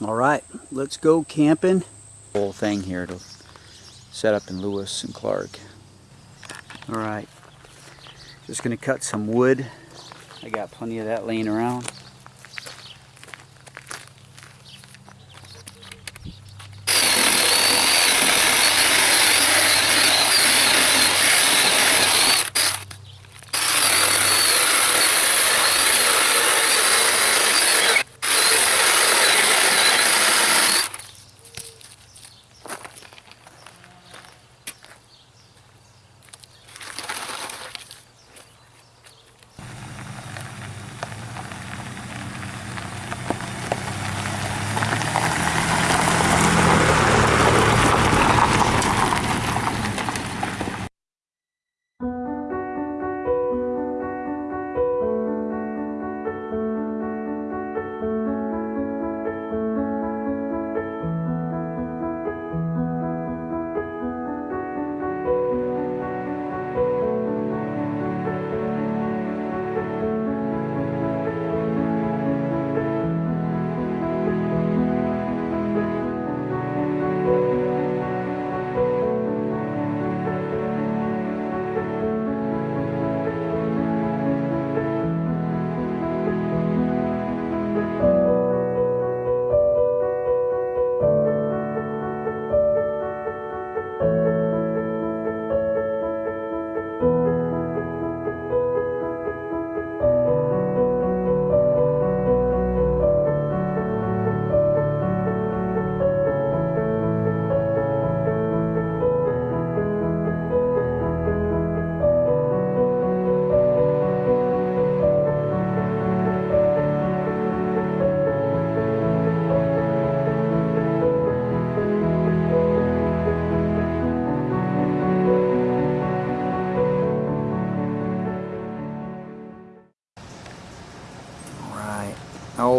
All right, let's go camping. Whole thing here to set up in Lewis and Clark. All right, just gonna cut some wood. I got plenty of that laying around.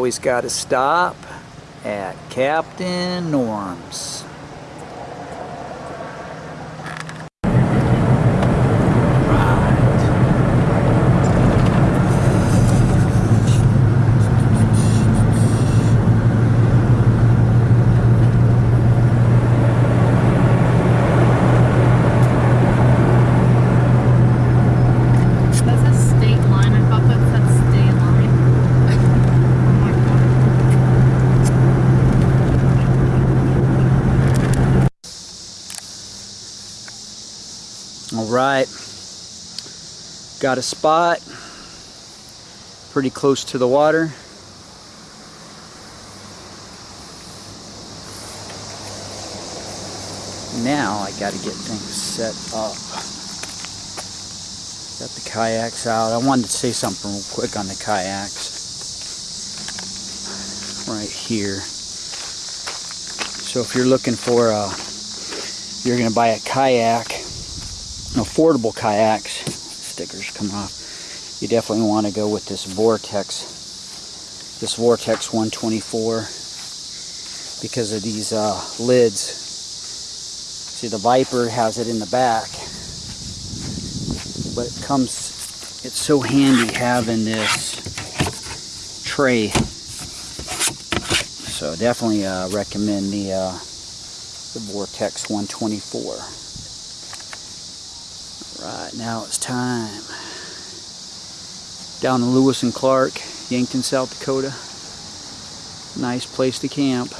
Always got to stop at Captain Norm's. That says state line. I thought that said state line. oh my god. All right. Got a spot pretty close to the water. Now I got to get things set up. Got the kayaks out. I wanted to say something real quick on the kayaks. Right here. So if you're looking for a, you're going to buy a kayak, affordable kayaks, stickers come off, you definitely want to go with this Vortex, this Vortex 124 because of these uh, lids. See the Viper has it in the back, but it comes, it's so handy having this tray. So definitely uh, recommend the, uh, the Vortex 124. Right now it's time. Down in Lewis and Clark, Yankton, South Dakota. Nice place to camp.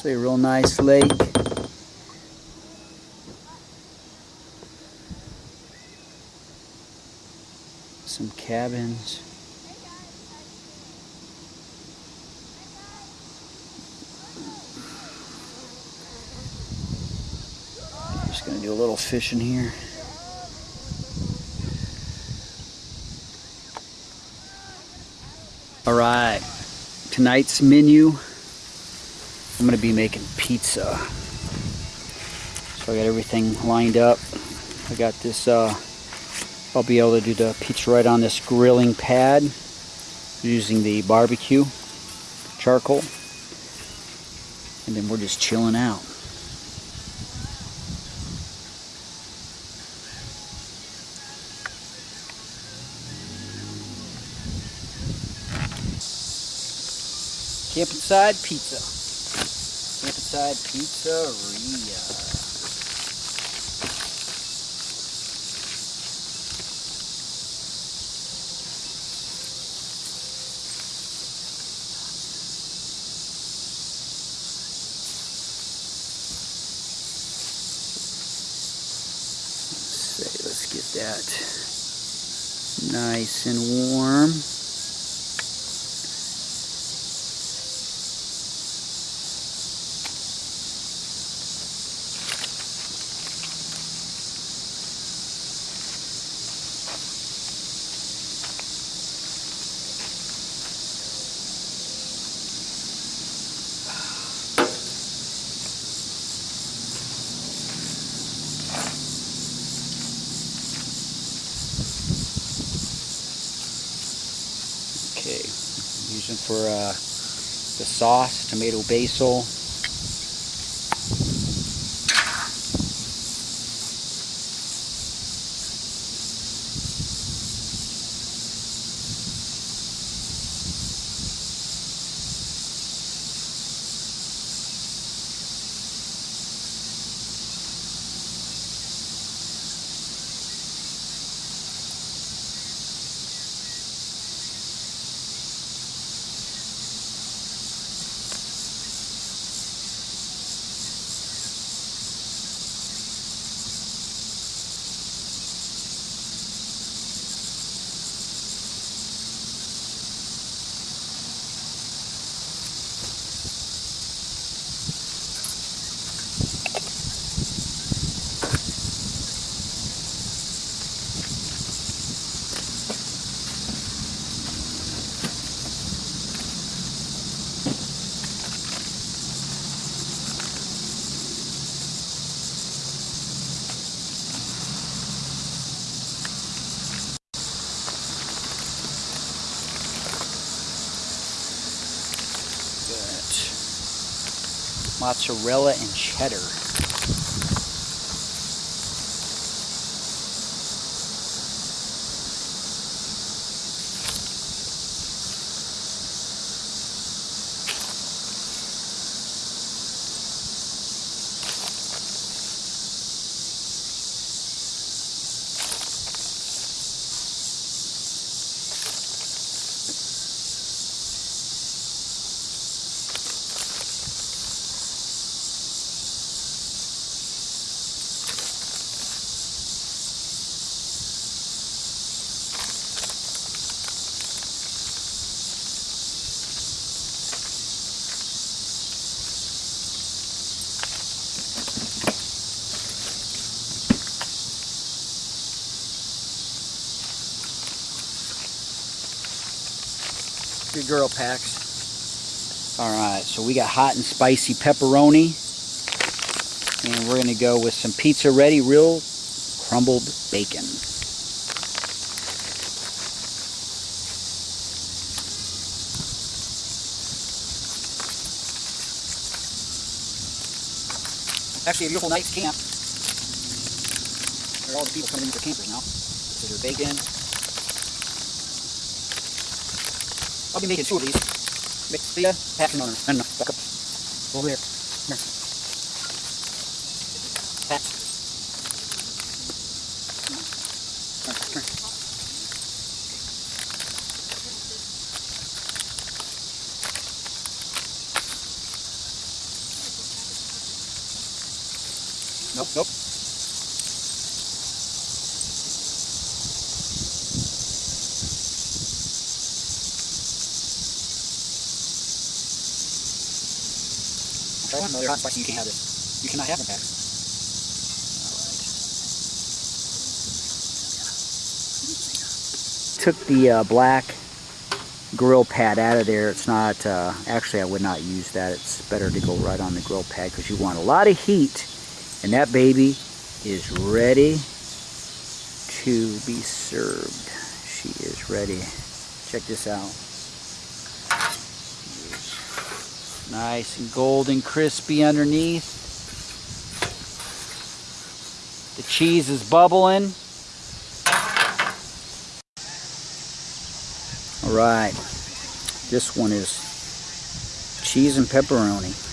Actually a real nice lake. Some cabins. Just gonna do a little fishing here. All right, tonight's menu I'm gonna be making pizza. So I got everything lined up. I got this, uh, I'll be able to do the pizza right on this grilling pad using the barbecue charcoal. And then we're just chilling out. Campside Pizza. Campside Pizzeria. Let's get that nice and warm. Okay, using for uh, the sauce, tomato basil. Got mozzarella and cheddar. Good girl Pax. All right, so we got hot and spicy pepperoni. And we're gonna go with some pizza ready real crumbled bacon. Actually, a beautiful night's camp. There are all the people coming in with their campers now. Your bacon. I'll be making two of these. Mix the uh, pack no, no, no, no, back up. Over there. Here. Pat. You can't have this. You cannot have them. Took the uh, black grill pad out of there. It's not, uh, actually I would not use that. It's better to go right on the grill pad because you want a lot of heat And that baby is ready to be served. She is ready. Check this out. Nice and golden crispy underneath. The cheese is bubbling. All right. This one is cheese and pepperoni.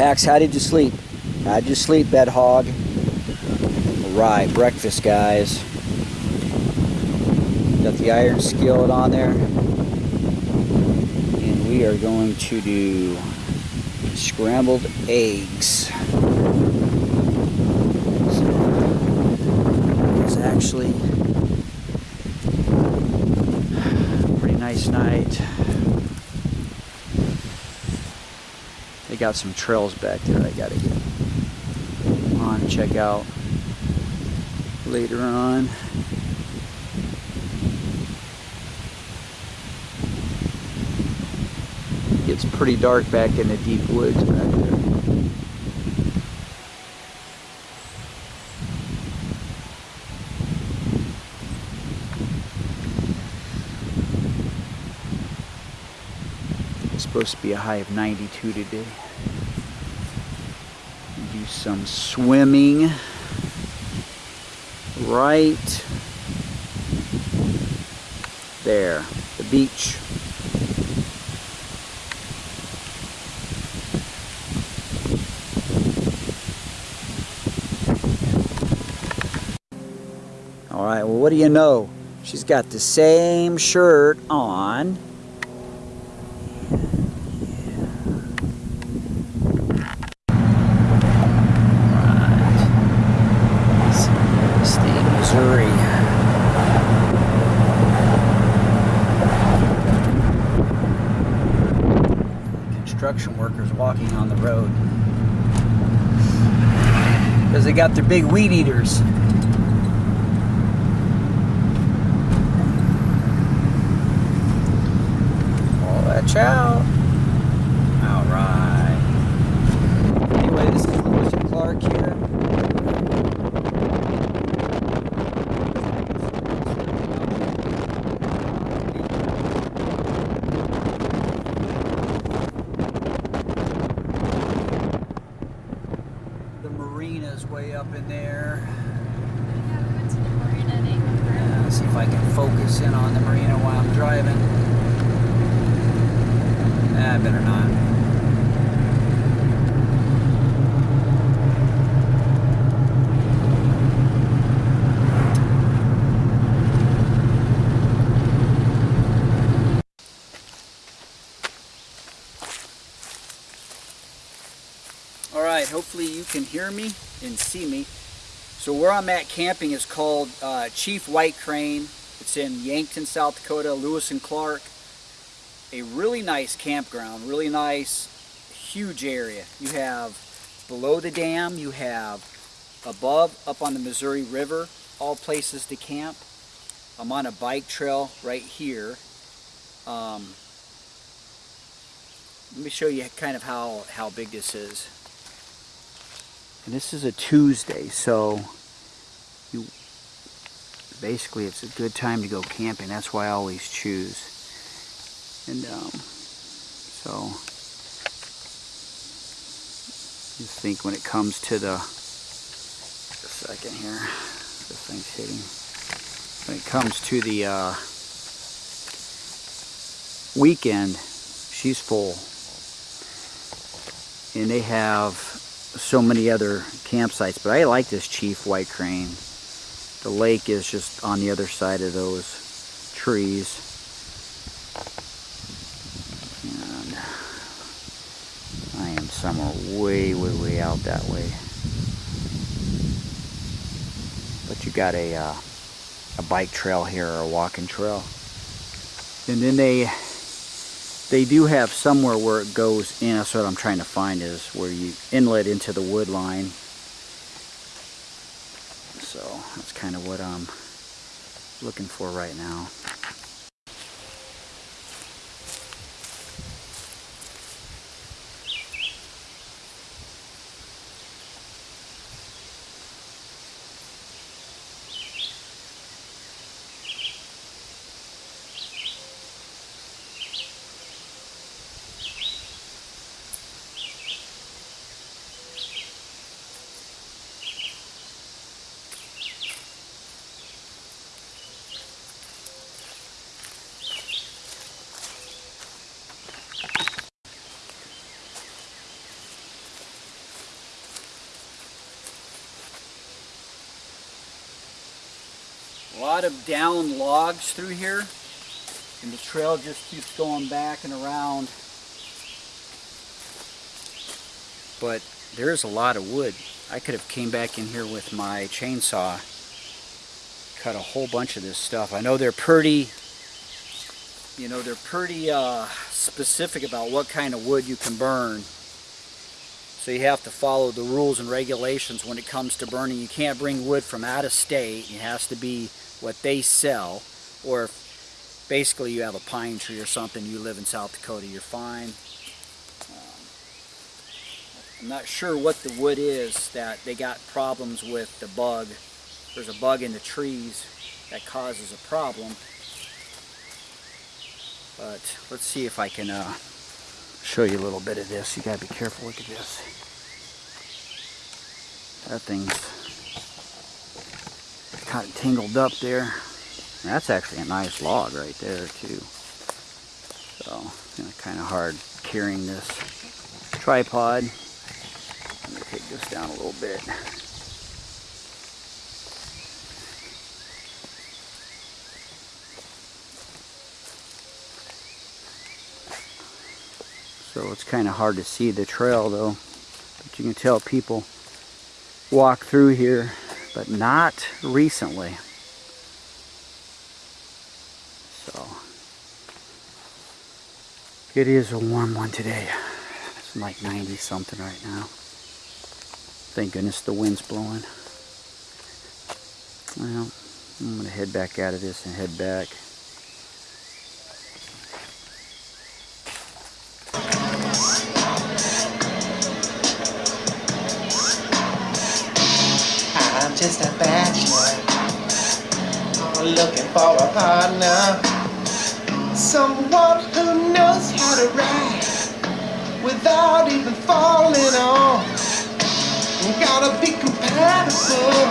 Pax, how did you sleep? How'd you sleep, bed hog? Right, breakfast, guys. Got the iron skillet on there. And we are going to do scrambled eggs. It's actually a pretty nice night. They got some trails back there I gotta get on check out later on. Gets pretty dark back in the deep woods back there. It's supposed to be a high of 92 today. Do some swimming right there, the beach. All right, well, what do you know? She's got the same shirt on. State, Missouri. Construction workers walking on the road. Because they got their big weed eaters. Watch out. Anyway, this is Lewis and Clark here. The marina's way up in there. Yeah, see if I can focus in on the marina while I'm driving. Nah, better not. All right, hopefully you can hear me and see me. So where I'm at camping is called uh, Chief White Crane. It's in Yankton, South Dakota, Lewis and Clark. A really nice campground, really nice, huge area. You have below the dam, you have above, up on the Missouri River, all places to camp. I'm on a bike trail right here. Um, let me show you kind of how, how big this is. And this is a Tuesday, so you basically it's a good time to go camping. That's why I always choose. And um, so just think when it comes to the a second here, this thing's hitting. When it comes to the uh, weekend, she's full and they have so many other campsites but I like this Chief White Crane. The lake is just on the other side of those trees. And I am somewhere way way way out that way. But you got a uh, a bike trail here or a walking trail. And then they they do have somewhere where it goes in. That's what I'm trying to find is where you inlet into the wood line. So that's kind of what I'm looking for right now. A lot of down logs through here and the trail just keeps going back and around. But there's a lot of wood. I could have came back in here with my chainsaw, cut a whole bunch of this stuff. I know they're pretty, you know, they're pretty uh, specific about what kind of wood you can burn. So you have to follow the rules and regulations when it comes to burning. You can't bring wood from out of state. It has to be what they sell. Or if basically you have a pine tree or something, you live in South Dakota, you're fine. Um, I'm not sure what the wood is that they got problems with the bug. There's a bug in the trees that causes a problem. But let's see if I can uh, show you a little bit of this. You gotta be careful. Look at this. That thing's kind of tangled up there. That's actually a nice log right there too. So, you know, kind of hard carrying this tripod. I'm gonna take this down a little bit. So it's kind of hard to see the trail though. But you can tell people walk through here, but not recently. So it is a warm one today. It's like 90 something right now. Thank goodness the wind's blowing. Well, I'm gonna head back out of this and head back. just a bachelor. I'm looking for a partner. Someone who knows how to ride without even falling off. Gotta be compatible.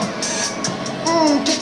Mm,